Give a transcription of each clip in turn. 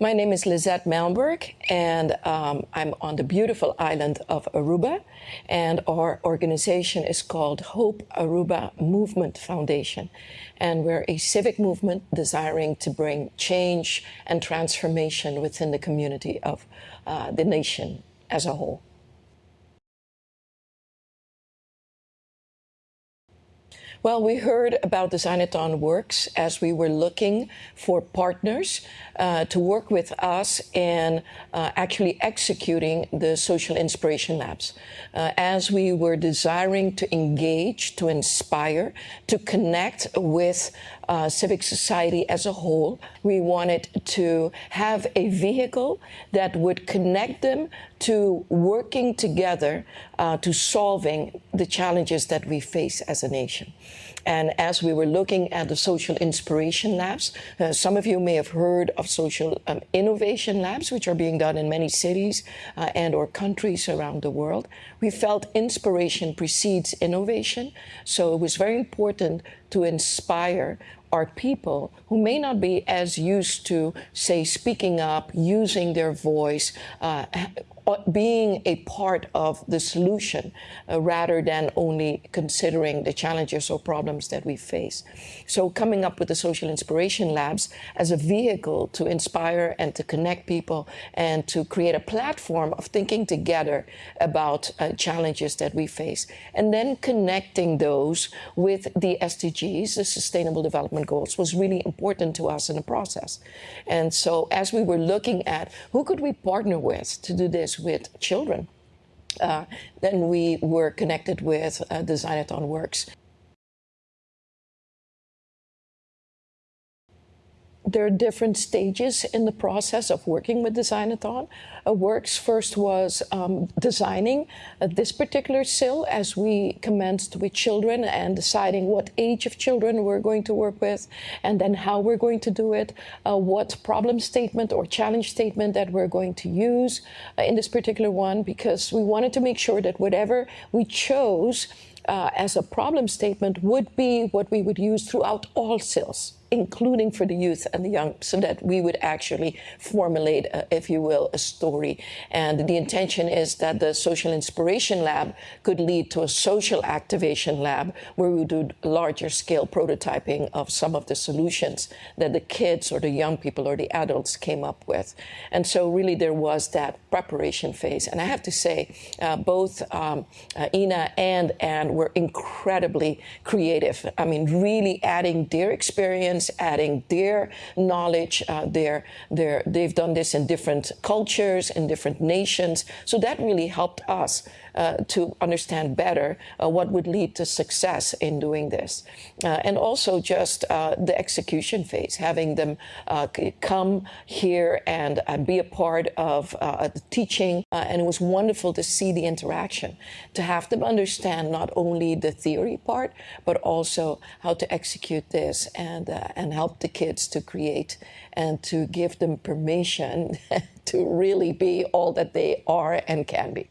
My name is Lizette Malmberg, and um, I'm on the beautiful island of Aruba. And our organization is called Hope Aruba Movement Foundation. And we're a civic movement desiring to bring change and transformation within the community of uh, the nation as a whole. Well, we heard about the Designathon Works as we were looking for partners uh, to work with us in uh, actually executing the Social Inspiration Labs. Uh, as we were desiring to engage, to inspire, to connect with uh, civic society as a whole, we wanted to have a vehicle that would connect them to working together uh, to solving the challenges that we face as a nation. And as we were looking at the social inspiration labs, uh, some of you may have heard of social um, innovation labs, which are being done in many cities uh, and or countries around the world. We felt inspiration precedes innovation. So it was very important to inspire are people who may not be as used to, say, speaking up, using their voice, uh, being a part of the solution uh, rather than only considering the challenges or problems that we face. So coming up with the Social Inspiration Labs as a vehicle to inspire and to connect people and to create a platform of thinking together about uh, challenges that we face and then connecting those with the SDGs, the Sustainable Development Goals, was really important to us in the process. And so as we were looking at who could we partner with to do this with children. Uh, then we were connected with uh, Designathon Works. There are different stages in the process of working with Designathon. Uh, Works first was um, designing uh, this particular SIL as we commenced with children and deciding what age of children we're going to work with and then how we're going to do it, uh, what problem statement or challenge statement that we're going to use uh, in this particular one because we wanted to make sure that whatever we chose uh, as a problem statement would be what we would use throughout all sales, including for the youth and the young, so that we would actually formulate, uh, if you will, a story. And the intention is that the Social Inspiration Lab could lead to a social activation lab where we do larger scale prototyping of some of the solutions that the kids or the young people or the adults came up with. And so really there was that preparation phase. And I have to say, uh, both um, uh, Ina and Anne were incredibly creative. I mean, really adding their experience adding their knowledge. Uh, their, their, they've done this in different cultures, in different nations. So that really helped us uh, to understand better uh, what would lead to success in doing this. Uh, and also just uh, the execution phase, having them uh, come here and be a part of the teaching. and it was wonderful to see the interaction, to have them understand not only the theory part, but also how to execute this and, and help the kids to create and to give them permission to really be all that they are and can be.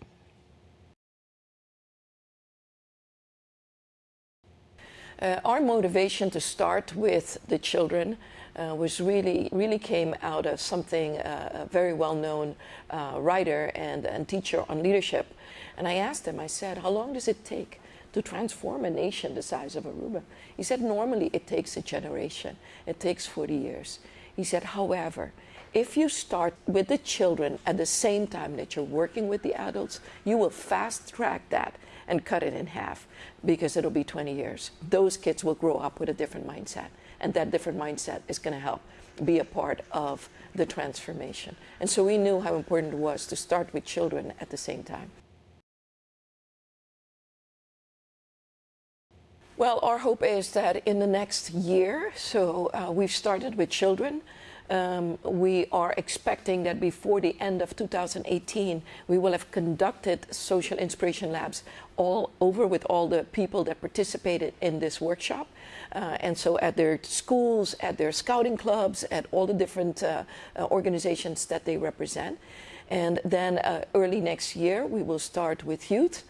Uh, our motivation to start with the children uh, was really, really came out of something uh, a very well-known uh, writer and, and teacher on leadership. And I asked him, I said, how long does it take to transform a nation the size of Aruba? He said, normally it takes a generation. It takes 40 years. He said, however, if you start with the children at the same time that you're working with the adults, you will fast track that and cut it in half because it'll be 20 years. Those kids will grow up with a different mindset, and that different mindset is going to help be a part of the transformation. And so we knew how important it was to start with children at the same time. Well, our hope is that in the next year, so uh, we've started with children, um, we are expecting that before the end of 2018, we will have conducted social inspiration labs all over with all the people that participated in this workshop. Uh, and so at their schools, at their scouting clubs, at all the different uh, uh, organizations that they represent. And then uh, early next year, we will start with youth,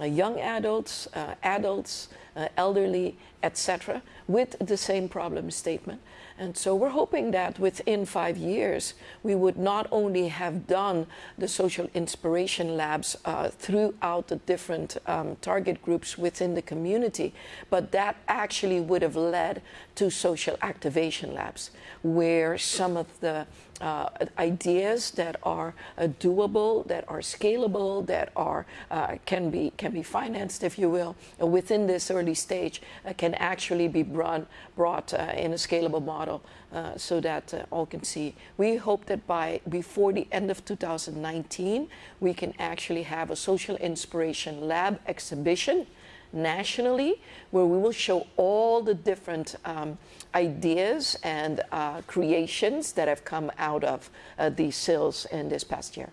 young adults, uh, adults, uh, elderly, etc., with the same problem statement. And so we're hoping that within five years, we would not only have done the social inspiration labs uh, throughout the different um, target groups within the community, but that actually would have led to social activation labs, where some of the uh, ideas that are uh, doable, that are scalable, that are uh, can be can be financed, if you will, within this early stage, uh, can actually be brought brought uh, in a scalable model, so that all can see. We hope that by before the end of 2019, we can actually have a social inspiration lab exhibition nationally, where we will show all the different um, ideas and uh, creations that have come out of uh, these SILs in this past year.